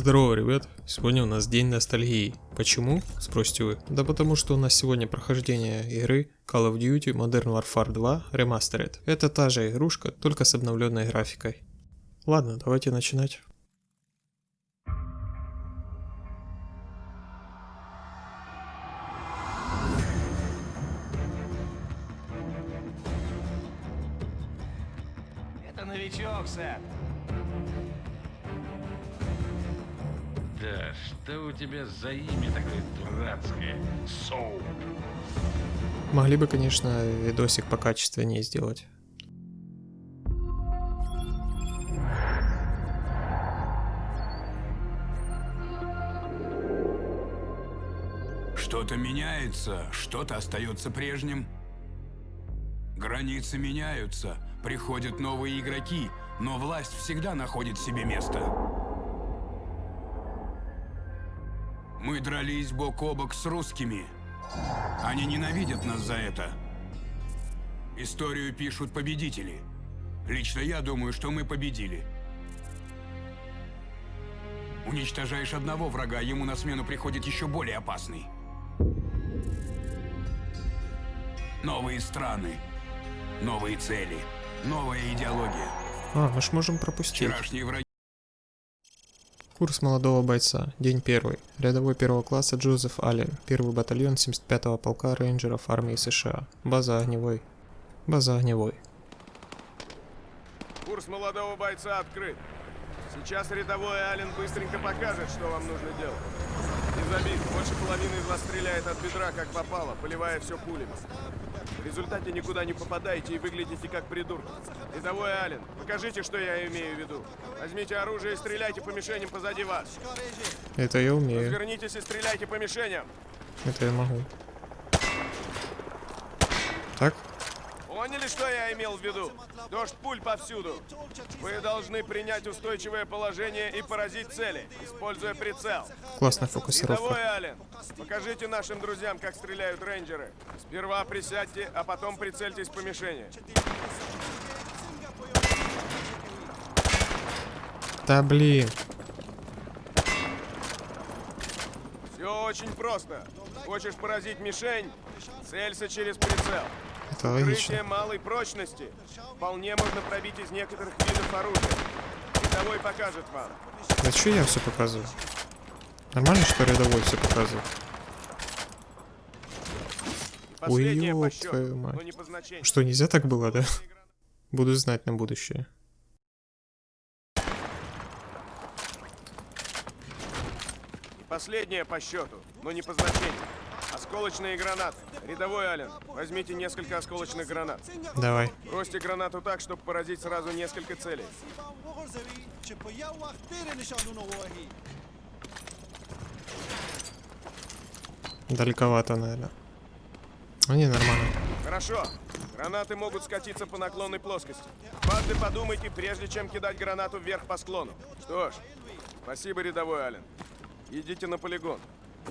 Здорово, ребят! Сегодня у нас день ностальгии. Почему? Спросите вы. Да потому что у нас сегодня прохождение игры Call of Duty Modern Warfare 2 Remastered. Это та же игрушка, только с обновленной графикой. Ладно, давайте начинать. Тебя за имя такое дурацкое? Соу. Могли бы, конечно, видосик покачественнее сделать. Что-то меняется, что-то остается прежним. Границы меняются, приходят новые игроки, но власть всегда находит себе место. Мы дрались бок о бок с русскими. Они ненавидят нас за это. Историю пишут победители. Лично я думаю, что мы победили. Уничтожаешь одного врага, ему на смену приходит еще более опасный. Новые страны, новые цели, новая идеология. А, мы ж можем пропустить. Вчерашние враги Курс молодого бойца. День первый. Рядовой первого класса Джозеф Аллен. Первый батальон 75-го полка рейнджеров армии США. База огневой. База огневой. Курс молодого бойца открыт. Сейчас рядовой Ален быстренько покажет, что вам нужно делать. Не забить, больше половины из вас стреляет от бедра, как попало, поливая все пулями. В результате никуда не попадаете и выглядите как придурки. Рядовой Ален, покажите, что я имею в виду. Возьмите оружие и стреляйте по мишеням позади вас. Это я умею. Развернитесь и стреляйте по мишеням. Это я могу. Так? Поняли, что я имел в виду? Дождь пуль повсюду. Вы должны принять устойчивое положение и поразить цели, используя прицел. Классная Рядовой фокусировка. Ален, покажите нашим друзьям, как стреляют рейнджеры. Сперва присядьте, а потом прицельтесь по мишени. Да блин. Все очень просто. Хочешь поразить мишень? Целься через прицел. Это логично. малой прочности вполне можно пробить из некоторых видов оружия. Рядовой покажет вам. Да что я все показываю? Нормально, что рядовой все показывает? Ёб счету, твою мать. Что, нельзя так было, да? Буду знать на будущее. И последнее по счету, но не по значению. Осколочные гранаты. Рядовой Ален, возьмите несколько осколочных гранат. Давай. Бросьте гранату так, чтобы поразить сразу несколько целей. Далековато, наверное. А не, нормально. Хорошо. Гранаты могут скатиться по наклонной плоскости. Дважды подумайте, прежде чем кидать гранату вверх по склону. Что ж, спасибо, рядовой Ален. Идите на полигон.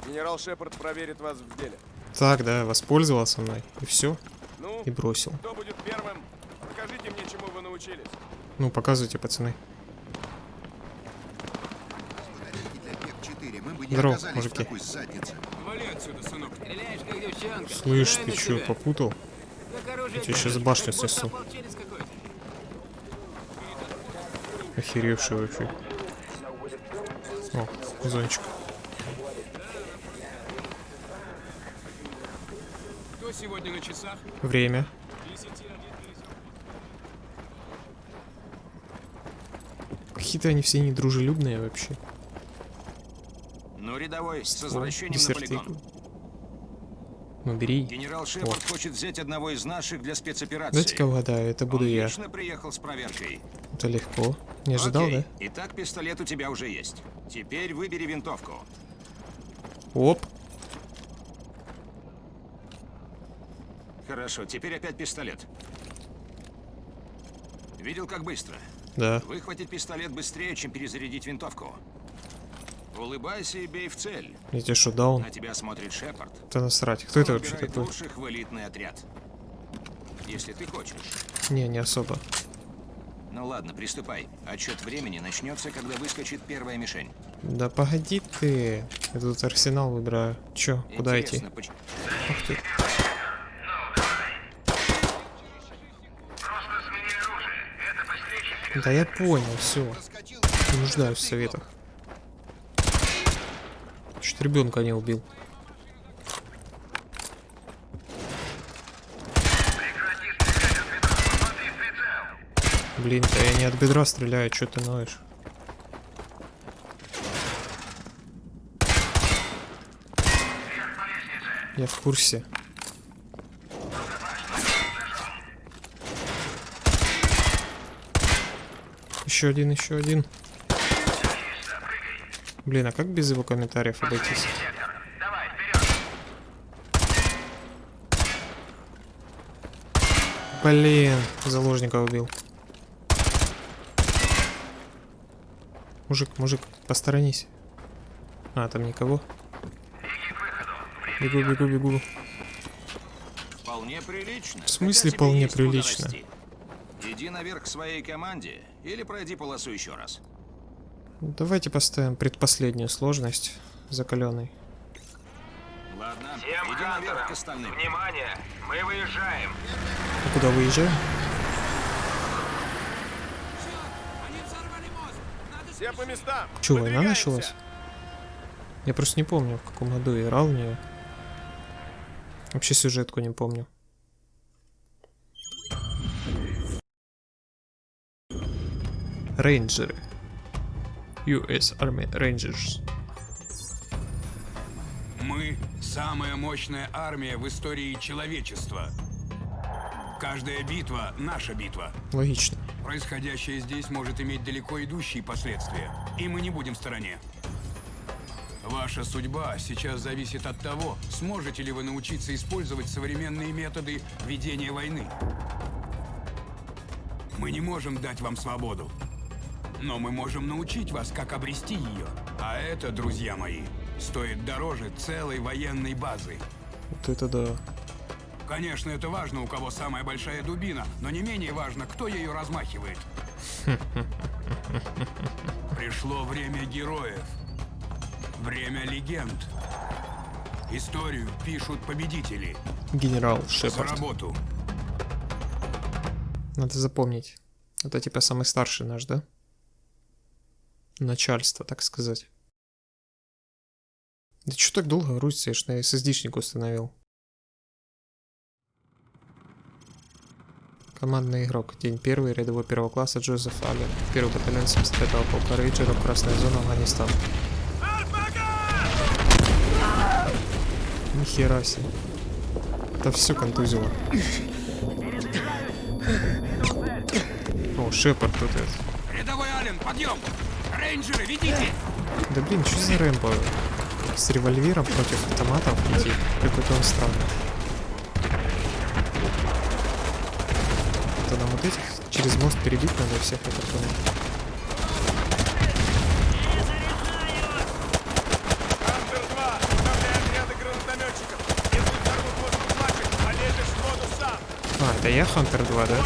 Генерал Шепард проверит вас в деле. Так, да, воспользовался мной. И все. Ну, И бросил. кто будет первым? Покажите мне, чему вы научились. Ну, показывайте, пацаны. Здорово, мужики. Вали отсюда. Слышь, ты что, попутал? Оружие тебя держишь, башню снесу. Охеревший вообще. О, зончик. Кто сегодня на часах? Время. Какие-то они все недружелюбные вообще. Ну, рядовой, с О, возвращением на полигон. Ну, бери. Генерал Шепард хочет взять одного из наших для спецоперации. Дайте-ка угадаю, это буду Он я. приехал с проверкой. Это легко. Не ожидал, Окей. да? Итак, пистолет у тебя уже есть. Теперь выбери винтовку. Оп. Хорошо, теперь опять пистолет. Видел, как быстро? Да. Выхватить пистолет быстрее, чем перезарядить винтовку. Улыбайся и бей в цель. Я тебе что, дал? На тебя смотрит Шепард. Да насрать. Кто это вообще такой? лучших в элитный отряд. Если ты хочешь. Не, не особо. Ну ладно, приступай. Отчет времени начнется, когда выскочит первая мишень. Да погоди ты. Я тут арсенал выбираю. Чё, куда идти? Поч- Ух ты. Да я понял, все. Не нуждаюсь в советах. Чуть ребенка не убил. Блин, да я не от бедра стреляю, что ты ноешь? Я в курсе. Еще один, еще один. Блин, а как без его комментариев обойтись? Блин, заложника убил. Мужик, мужик, посторонись. А, там никого. Бегу, бегу, бегу. Вполне прилично. В смысле вполне прилично? расти. Иди наверх к своей команде или пройди полосу еще раз. Давайте поставим предпоследнюю сложность закаленный. Ладно, Всем иди наверх к остальным. внимание, мы выезжаем. А куда выезжаем? Все по местам. Че, война началась? Я просто не помню, в каком году играл в нее. Вообще сюжетку не помню. Рейнджеры. US Army Rangers. Мы – самая мощная армия в истории человечества. Каждая битва – наша битва. Логично. Происходящее здесь может иметь далеко идущие последствия, и мы не будем в стороне. Ваша судьба сейчас зависит от того, сможете ли вы научиться использовать современные методы ведения войны. Мы не можем дать вам свободу, но мы можем научить вас, как обрести ее. А это, друзья мои, стоит дороже целой военной базы. Вот это да. Конечно, это важно, у кого самая большая дубина, но не менее важно, кто ею размахивает. Пришло время героев. Время легенд. Историю пишут победители. Генерал За Шепард. работу. Надо запомнить. Это типа самый старший наш, да? Начальство, так сказать. Да что так долго ж на SSD-шник установил. Командный игрок. День первый. Рядовой первого класса Джозеф Аллен. Первый батальон 75-го полка рейнджеров. Красная зона, Афганистан. Нихера себе. Это все контузило. О, Шепард тут это. Рядовой Ален, подъем! Рейнджеры, ведите! Да блин, что за Рэмбо? С револьвером против автоматов идти? Какой-то он странный. Это нам вот этих через мост перебить надо всех, я так понял. Хантер-2, управляй отряды гранатометчиков. Если взорвут воздух флажек, полезешь в воду сам. А, это я Хантер 2, да?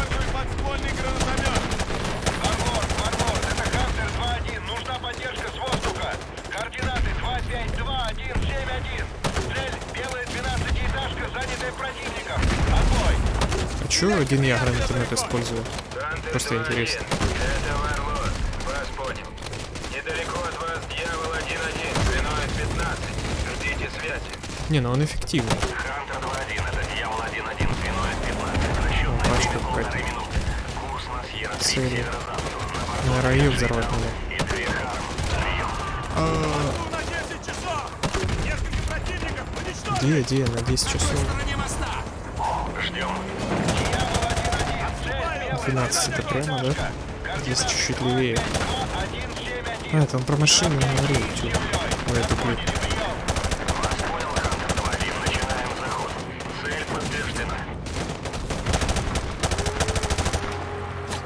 А чё один я гранатомет использую? Просто интересно. Это Варлот. Вас понял. Недалеко от вас дьявол 1-1, длиной 15. Ждите связи. Не, ну он эффективный. Хантер 2-1, это дьявол 1-1, длиной 15. Расчет на минуты. Курс Сьерра раю взорвать надо. и три Харм. Ну, на 10 часов. Несколько противников уничтожить. Где, где? На 10 часов. Ждем. 12 это прямо, да? Здесь чуть-чуть левее. А, это он про машину говорил. Начинаем заход. Цель подтверждена.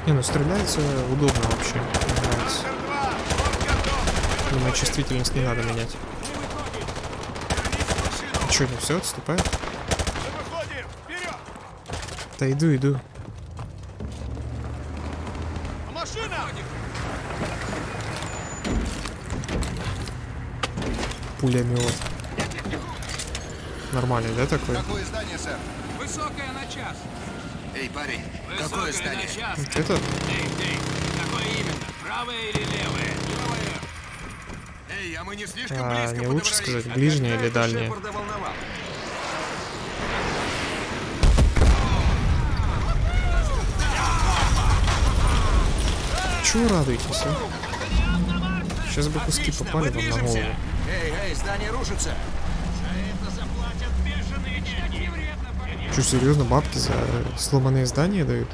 Не, ну стреляется удобно вообще. Мне нравится. Хантер-2, фронт готов. Думаю, чувствительность не надо менять. Че, ну все, отступает? Мы выходим. Вперед. Да иду, иду. Машина. Пулемет. Нормальный, да, такой? Какое здание, сэр? Высокая на час. Эй, парень, какое здание? Вот это? Эй, ты, какое именно? Правое или? Левое. Эй, а мы не слишком А, близко не лучше сказать, ближнее или дальнее? Чего радуетесь, а? Сейчас бы куски попали вам на голову. Эй, эй, здание рушится. Что, серьезно, бабки за сломанные здания дают?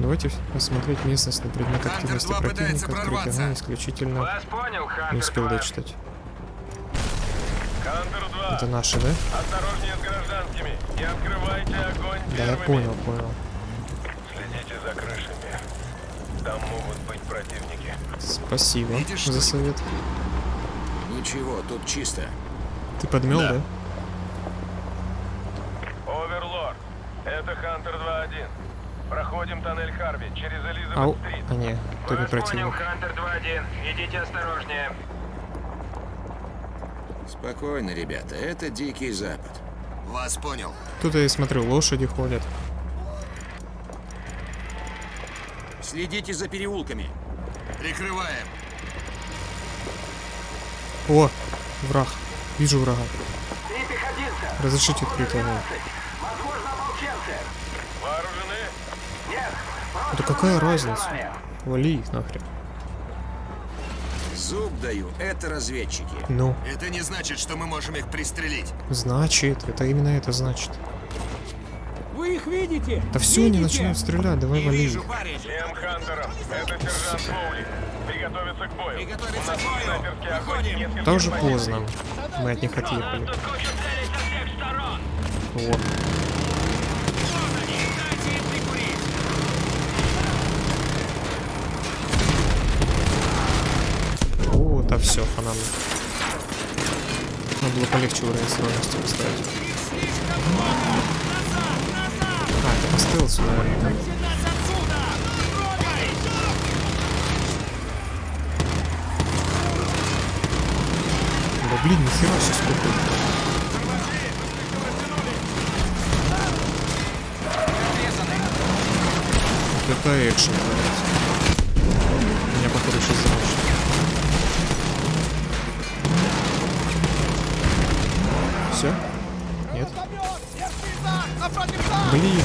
Давайте осмотреть местность на предмет активности 2 пытается противника. Открыть прорваться. огонь исключительно... Вас понял, Хантер Не успел 2. дочитать. Хантер 2. Это наши, да? Осторожнее с гражданскими. Не открывайте огонь Да, я понял, понял. Следите за крышами. Там могут быть противники. Спасибо Видишь, за совет. Ничего, тут чисто. Ты подмел, да? Оверлорд. Это Хантер 2-1. Проходим тоннель Харви через Ау. Элизабет-стрит. А не, то не Вас понял, противник. Хантер 2-1. Идите осторожнее. Спокойно, ребята, это Дикий Запад. Вас понял. Тут я смотрю, лошади ходят. Следите за переулками. Прикрываем. О, враг. Вижу врага. Разрешите открыть огонь. Возможно, ополченцы. Вооружены? Нет, Да какая разница? Вали их нахрен. Зуб даю, это разведчики. Ну, Это не значит, что мы можем их пристрелить. значит, это именно это значит. Вы их видите? Да все, они начинают стрелять, давай вали их. парень. Всем Хантерам. Это сержант Боули. Приготовиться к бою. Приготовиться У нас к бою. снайперский огонь Выходим. нескольких Да уже позиций. поздно. Мы от них отъехали. Вот. О, да все, хана мне. Надо было полегче уровень сложности поставить. А, это по стелсу, наверное. Да блин, нихера себе сколько это экшен, блядь. Блин.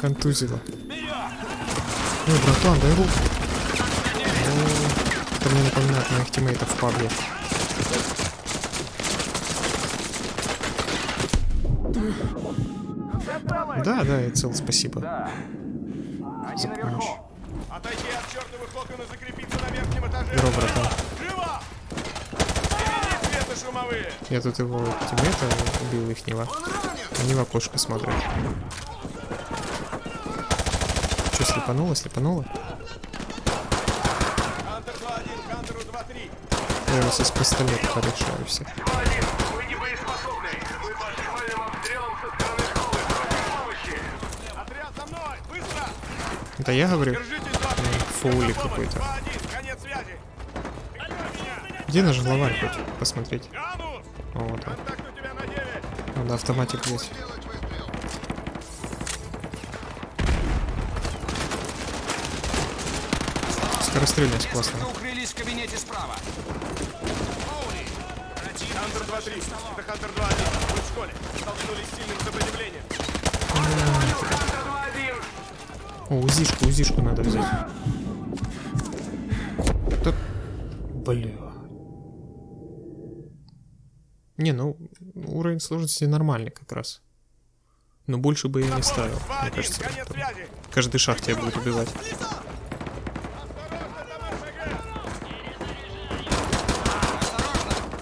Контузило. Ой, братан, дай руку. О, Это мне напоминает моих тиммейтов в пабле. Да, да, я цел, спасибо. За помощь. Отойти от чертовых окон и закрепиться на верхнем этаже. Здорово, братан. Я тут его тиммейта убил ихнего. Они в окошко смотрят. Че, слепануло, слепануло? Хантер 2-1, Хантеру 2-3. Я вас из пистолета порешаю! Быстро! Это я говорю? Держитесь, 2-3. Фаули Помощь. какой-то. 2-1, конец связи. Прикрой меня! Где наш главарь хоть? Посмотреть. Автоматик есть. Скорострельность классная. укрылись в кабинете справа. Хантер 2-3. Это Хантер 2-1. Вы в школе. Столкнулись с сильным сопротивлением. О, узишку, узишку надо взять. Да... Бля. Не, ну, уровень сложности нормальный как раз. Но больше бы я не ставил. Мне 2-1, кажется, каждый шаг тебя будет убивать.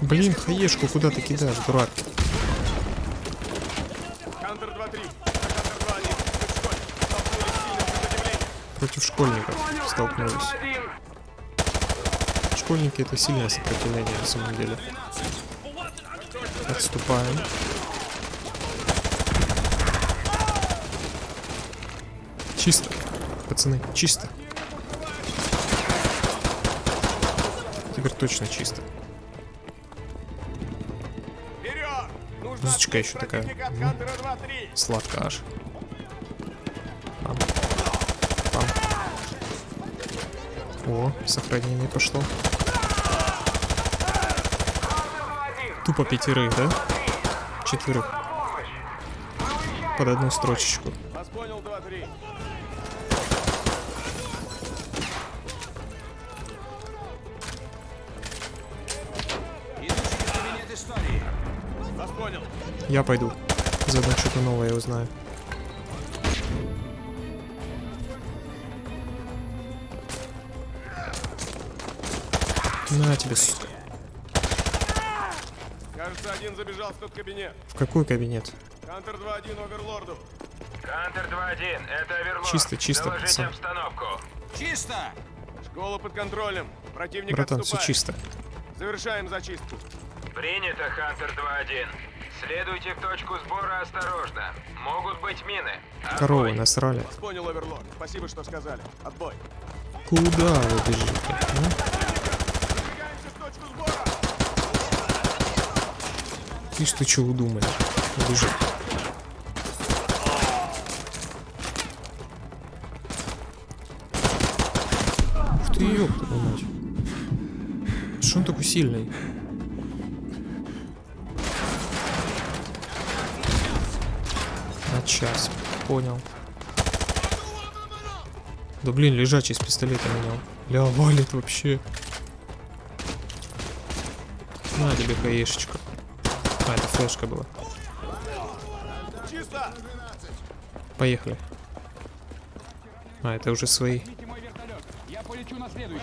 Блин, хаешку куда ты кидаешь, дурак? Хантер 2-3. Это Хантер 2-1. Вы в школе. Столкнулись с сильным сопротивлением. Против школьников столкнулись. Школьники это сильное сопротивление на самом деле. Отступаем. Чисто. Пацаны, чисто. Теперь точно чисто. Музычка еще такая. противника от М. Хантера 2-3. Сладко аж. О, сохранение пошло. Тупо пятерых, да? Четверых. Под одну строчечку. Вас понял, 2-3. Иду через кабинет истории. Вас понял. Я пойду. Заодно что-то новое узнаю. На тебе, сука. Забежал в тот кабинет. В какой кабинет? Хантер 2-1 Оверлорду. Хантер 2-1, это Оверлорд. Чисто, чисто, Доложите пацан. обстановку. Чисто! Школа под контролем. Противник Братан, все отступает. чисто. Завершаем зачистку. Принято, Хантер 2-1. Следуйте в точку сбора осторожно. Могут быть мины. Отбой. Коровы насрали. Понял, Оверлорд. Спасибо, что сказали. Отбой. Куда вы бежите? а? Двигаемся в точку сбора. Ишь ты что удумали? Бежи. Ух ты, ёпта мать. Что он такой сильный? На час. Понял. Да блин, лежачий с пистолета менял. Ля, валит вообще. На тебе хаешечка. А, это флешка была. Поехали. А, это уже свои.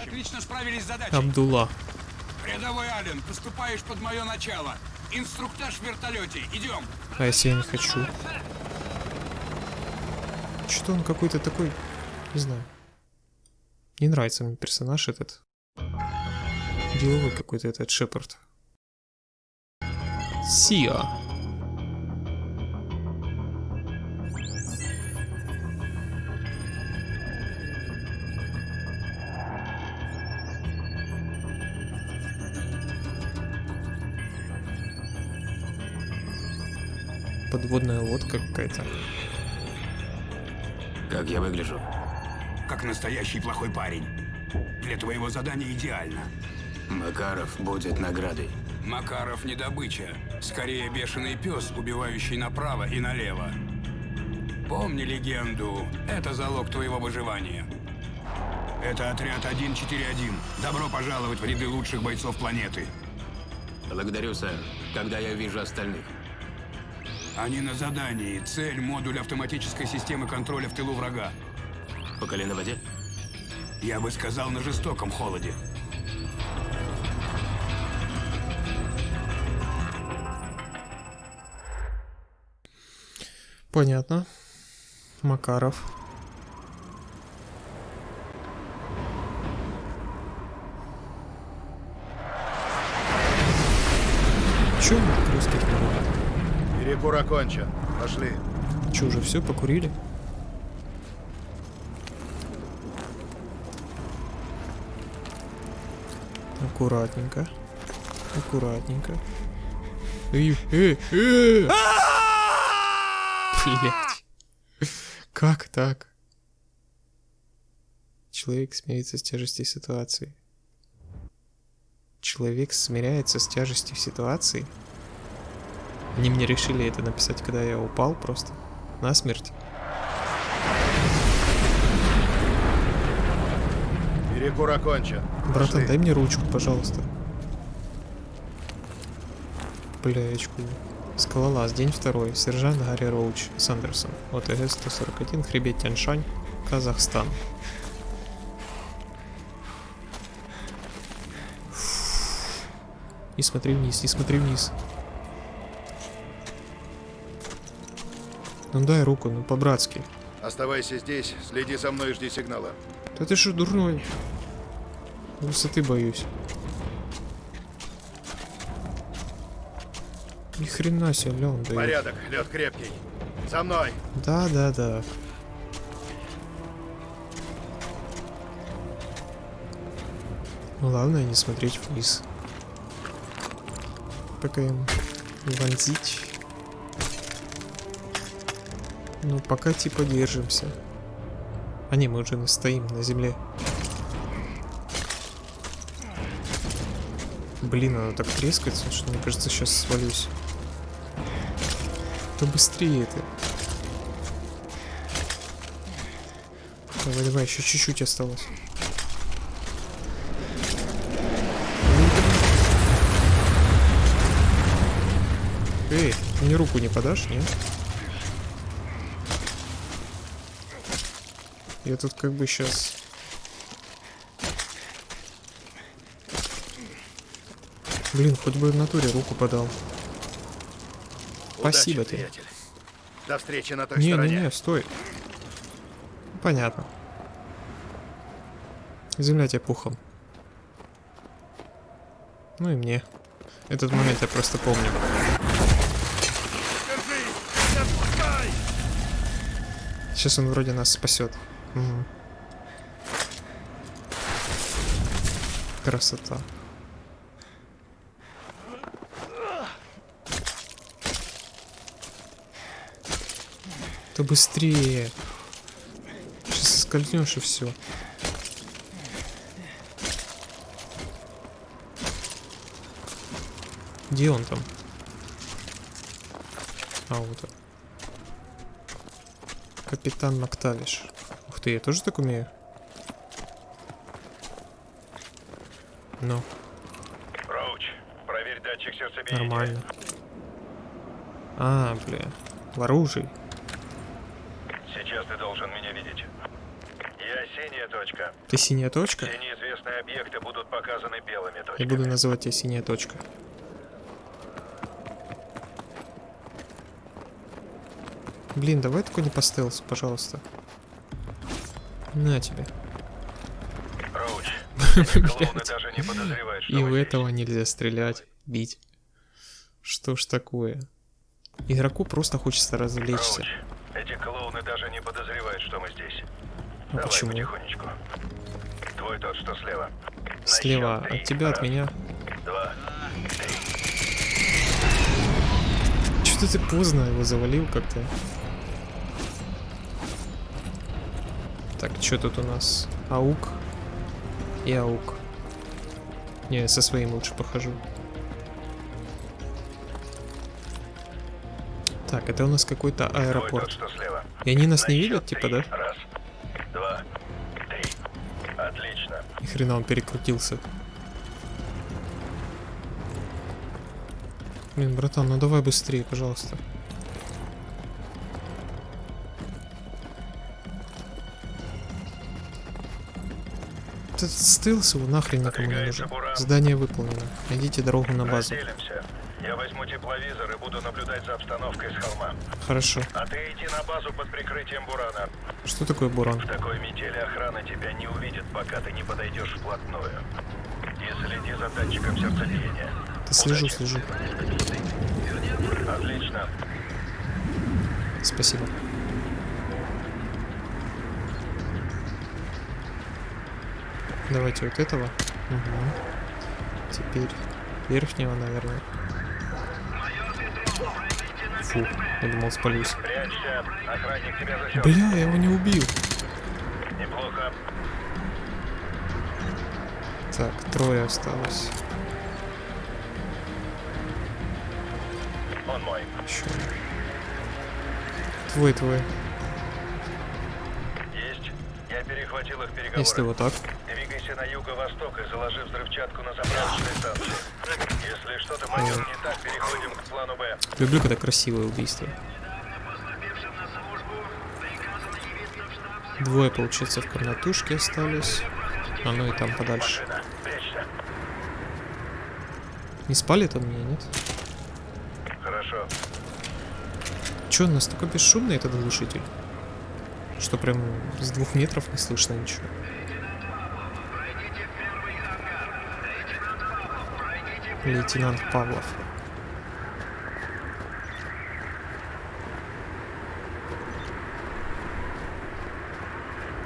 Отлично справились с задачей. Абдулла. Рядовой Ален, поступаешь под мое начало. Инструктаж в вертолете. Идем. А если я не хочу? Что-то он какой-то такой... Не знаю. Не нравится мне персонаж этот. Деловой какой-то этот Шепард. Сиа. Подводная лодка какая-то. Как я выгляжу? Как настоящий плохой парень. Для твоего задания идеально. Макаров будет наградой. Макаров не добыча. Скорее бешеный пес, убивающий направо и налево. Помни легенду. Это залог твоего выживания. Это отряд 141. Добро пожаловать в ряды лучших бойцов планеты. Благодарю, сэр. Когда я вижу остальных? Они на задании. Цель – модуль автоматической системы контроля в тылу врага. По колено воде? Я бы сказал, на жестоком холоде. Понятно. Макаров. Мы так русские Перекур окончен. Пошли. Че, уже все, покурили? Аккуратненько. Аккуратненько. Эй, эй, эй! Блять. Как так? Человек смирится с тяжестью ситуации. Человек смиряется с тяжестью ситуации? Они мне решили это написать, когда я упал просто. На смерть. Перекур окончен. Братан, Пошли. дай мне ручку, пожалуйста. Бляечку. Скалолаз, день второй. Сержант Гарри Роуч Сандерсон. ОТГ-141, хребет Тяньшань, Казахстан. Не смотри вниз, не смотри вниз. Ну дай руку, ну по-братски. Оставайся здесь, следи за мной и жди сигнала. Да ты что, дурной? Высоты боюсь. Ни хрена себе, Леон, да. Порядок, лед крепкий. За мной. Да, да, да. Главное не смотреть вниз. Пока им вонзить. Ну, пока типа держимся. А не, мы уже стоим на земле. Блин, оно так трескается, что мне кажется, сейчас свалюсь. То быстрее ты. Давай, давай, еще чуть-чуть осталось. Эй, мне руку не подашь, нет? Я тут как бы сейчас... Блин, хоть бы в натуре руку подал. Спасибо Удачи, тебе. приятель. До встречи на той стороне. Не-не-не, стой. Понятно. Земля тебе пухом. Ну и мне. Этот момент я просто помню. Сейчас он вроде нас спасет. Мгм. Красота. Да быстрее. Сейчас скользнешь и все. Где он там? А, вот он. Капитан Мактавиш. Ух ты, я тоже так умею? Ну, Роуч, проверь датчик сердцебиения. нормально. А, бля. В оружии. Должен меня видеть. Я синяя точка. Ты синяя точка? Все неизвестные объекты будут показаны белыми Я точками. буду называть тебя синяя точка. Блин, давай только не по стелсу, пожалуйста. На тебе. И у этого нельзя стрелять, бить. Что ж такое? Игроку просто хочется развлечься. Роуч, эти клоуны даже не подозревают, что мы здесь. А Давай почему? потихонечку. Твой тот, что слева. На Слева счет три. от тебя, от Раз, меня. Два. Что-то ты поздно его завалил как-то. Так, что тут у нас? Аук и аук. Не, я со своим лучше похожу. Так, это у нас какой-то аэропорт. И они нас На не видят, типа, три. да? Хрена он перекрутился. Блин, братан, ну давай быстрее, пожалуйста. Этот стелс его нахрен никому не нужен. Буран. Задание выполнено. Найдите дорогу на базу. Я возьму тепловизор и буду наблюдать за обстановкой с холма. Хорошо. А ты иди на базу под прикрытием Бурана. Что такое буран? В такой метели охрана тебя не увидит, пока ты не подойдешь вплотную. И следи за датчиком сердцебиения. Да слежу, Удачи. слежу. Отлично. Спасибо. Давайте вот этого. Угу. Теперь верхнего, наверное. Фу, я думал спалюсь. Бля, я его не убил. Неплохо. Так, трое осталось. Он мой. Еще. Твой, твой. Есть. Я перехватил их переговоры. Если вот так. Двигайся на юго-восток и заложи взрывчатку на заправочной станции. Если что-то пойдет не так, переходим к плану Б. Люблю, когда красивое убийство. Двое, получается, в комнатушке остались. А ну и там подальше. Не спалит он меня, нет? Хорошо. Че, он настолько бесшумный этот глушитель? Что прям с двух метров не слышно ничего. Лейтенант Павлов.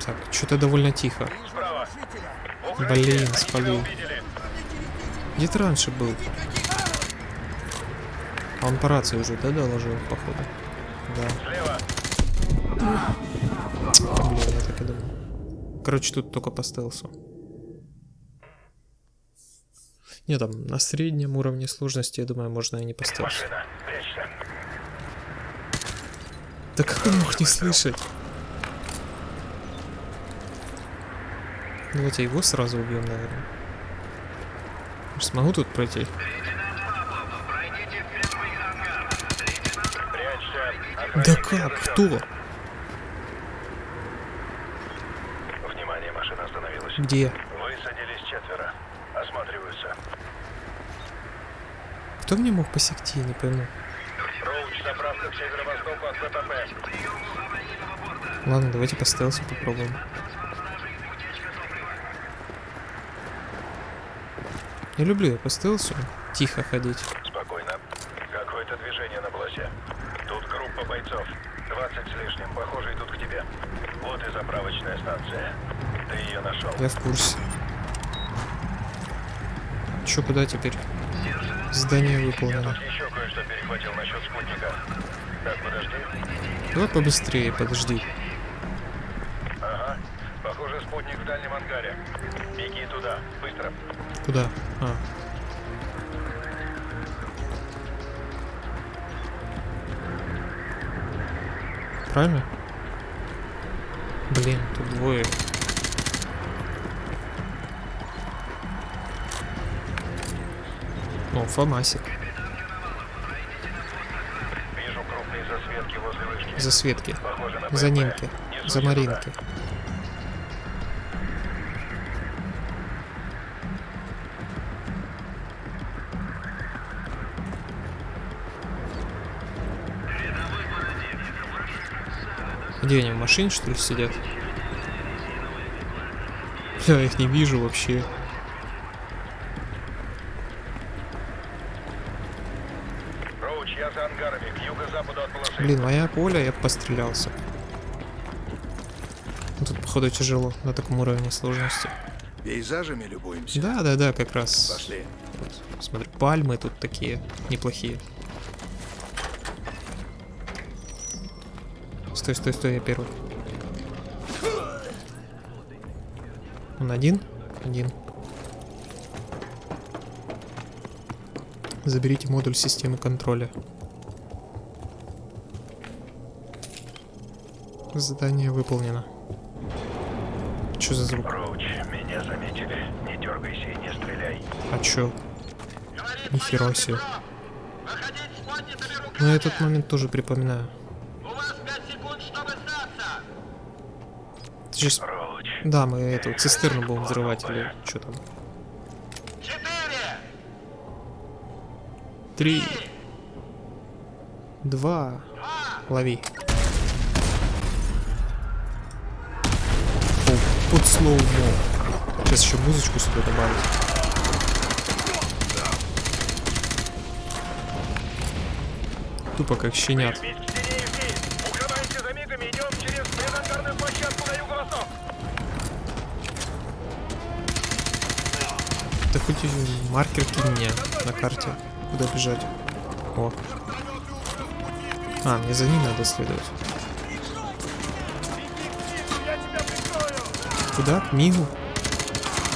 Так, что-то довольно тихо. Блин, спалил. Где ты раньше был? А он по рации уже, да, доложил, походу? Да. Блин, я так и думал. Короче, тут только по стелсу. Не, там на среднем уровне сложности, я думаю, можно и не по стелсу. Да как он мог не слышать? Давайте его сразу убьем, наверное. Смогу тут пройти? Да как? Кто? Внимание, машина остановилась. Где? Кто мне мог посекти, не пойму. Роуч, заправка к северо-востоку от ЗПП. Ладно, давайте по стелсу попробуем. Я люблю я по стелсу тихо ходить. Спокойно. Какое-то движение на полосе. Тут группа бойцов. 20 с лишним. Похоже, идут к тебе. Вот и заправочная станция. Ты ее нашел. Я в курсе. Чё, куда теперь? Задание Я выполнено. Давай побыстрее, подожди. Фомасик. Вижу крупные засветки За. Несусь За. Маринки. Где они, в машине что ли сидят? Я их не вижу вообще. Роуч, я за ангарами, к юго-западу от полосы. Блин, моя поля, я пострелялся. Ну, Тут, походу, тяжело на таком уровне сложности. Пейзажами любуемся. Да, да, да, как раз. Пошли. Вот, смотри, пальмы тут такие неплохие. Стой, стой, стой, я первый. Он один? Один. Заберите модуль системы контроля. Задание выполнено. Что за звук? Роуч, меня заметили. Не дергайся и не стреляй. А чё? Нихера себе. Я этот момент тоже припоминаю. У вас 5 секунд, чтобы сдаться. Ты сейчас... Роуч. Да, мы эту цистерну будем взрывать или что там. Четыре. Три. Два. Лови. Слоумо. Сейчас еще музычку сюда добавить. Тупо как щенят. Да хоть маркер кинь мне на карте, куда бежать. О. А, мне за ним надо следовать. Куда? К Мигу?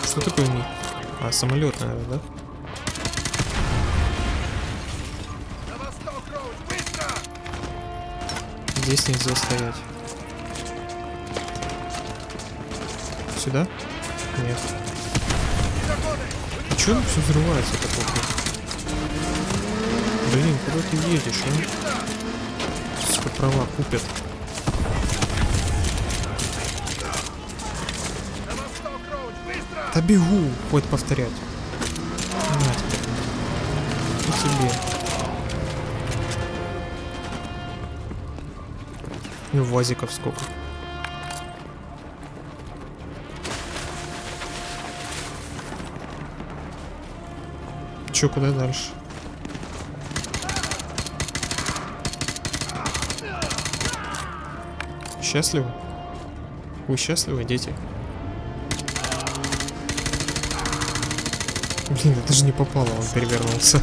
Что такое Миг? А, самолет, наверное, да? Здесь нельзя стоять. Сюда? Нет. А чё все взрывается такое? Блин, куда ты едешь, а? Сука, права купят. Да бегу, хоть повторять. На тебе. И тебе. И вазиков сколько. Чё, куда дальше? Счастливы? Вы счастливы, дети? Блин, это же не попало, он перевернулся.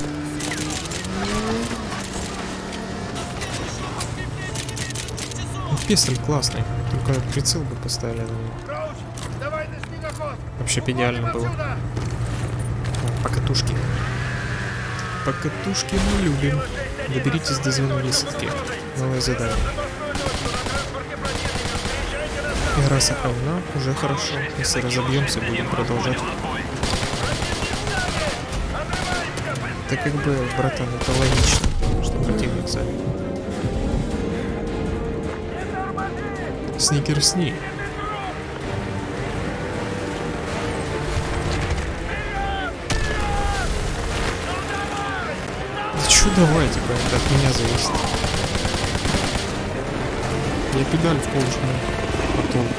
Ну, Пестель классный, только прицел бы поставили на него. Вообще идеально было. Отсюда! О, Покатушки. Покатушки мы любим. Доберитесь до звена высадки. Новое задание. Игра сохранена, уже хорошо. Если разобьемся, будем продолжать. Да как бы, братан, это логично, что противник сами. Сникерсни. Да чё давай, типа, это от меня зависит. Я педаль в пол жму. Толку?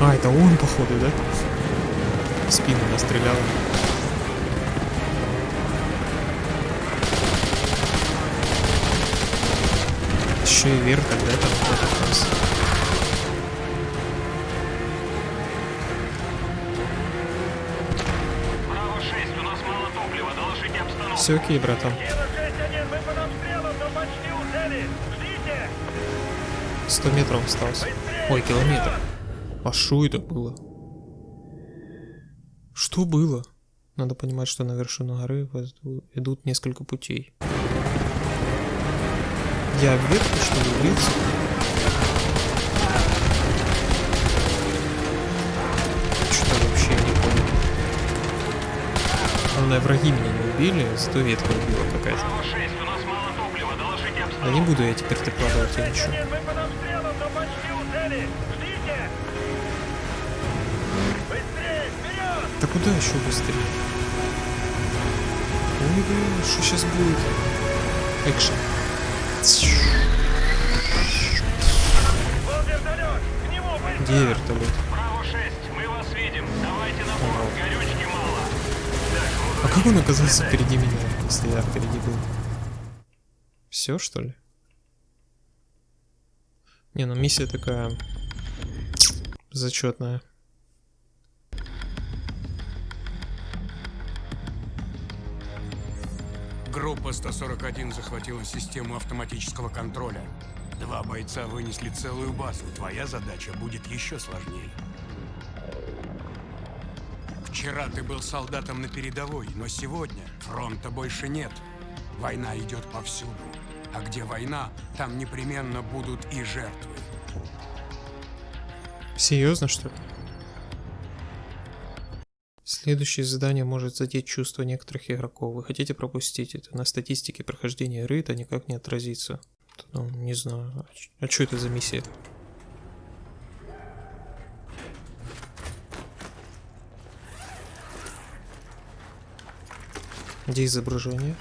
А, это он, походу, да? В спину настрелял. Еще и вверх тогда там в этот раз. Браво 6, у нас мало топлива, доложите обстановку. Все окей, братан. Кило 6-1, мы под обстрелом, но почти у цели. Ждите! 100 метров осталось. Ой, километр. А что это было? Что было? Надо понимать, что на вершину горы идут несколько путей. Я вверх, что ли, влился? Что-то вообще не понял. Главное, враги меня не убили, зато ветка убила какая-то. Браво 6, у нас мало топлива, доложите Да не буду я теперь докладывать я ничего. Да куда еще быстрее? Ой, блин, что сейчас будет? Экшен. Где вертолет? Браво 6, мы вас видим. Давайте на борт, горючки мало. А как он оказался впереди меня, если я впереди был? Все, что ли? Не, ну миссия такая зачетная. Группа 141 захватила систему автоматического контроля. Два бойца вынесли целую базу. Твоя задача будет еще сложнее. Вчера ты был солдатом на передовой, но сегодня фронта больше нет. Война идет повсюду. А где война, там непременно будут и жертвы. Серьезно, что ли? Следующее задание может задеть чувства некоторых игроков. Вы хотите пропустить это? На статистике прохождения игры это никак не отразится. Ну, не знаю. А что это за миссия? Где изображение?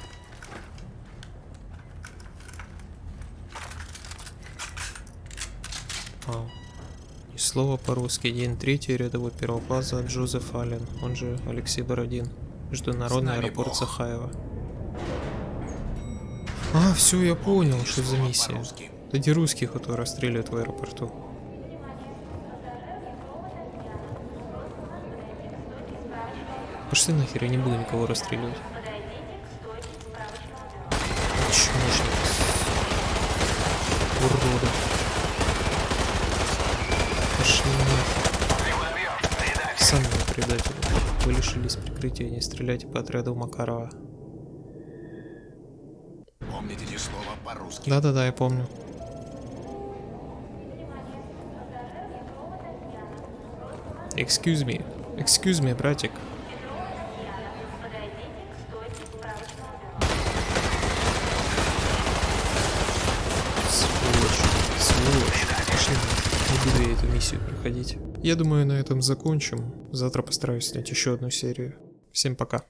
Слово по-русски. День третий, рядовой первого класса Джозеф Аллен, он же Алексей Бородин. Международный аэропорт Бог. Сахаева. А, все, я понял, что за миссия. те русские, которые расстреливают в аэропорту. Пошли нахер, я не буду никого расстреливать. Чмошник. Уроды. Пошли нахер. Сами вы предатели. Вы прикрытия, не стреляйте по отряду Макарова. Помните эти слова по-русски. Да-да-да, я помню. Excuse me. Excuse me, братик. Буду я эту миссию проходить. Я думаю, на этом закончим. Завтра постараюсь снять еще одну серию. Всем пока.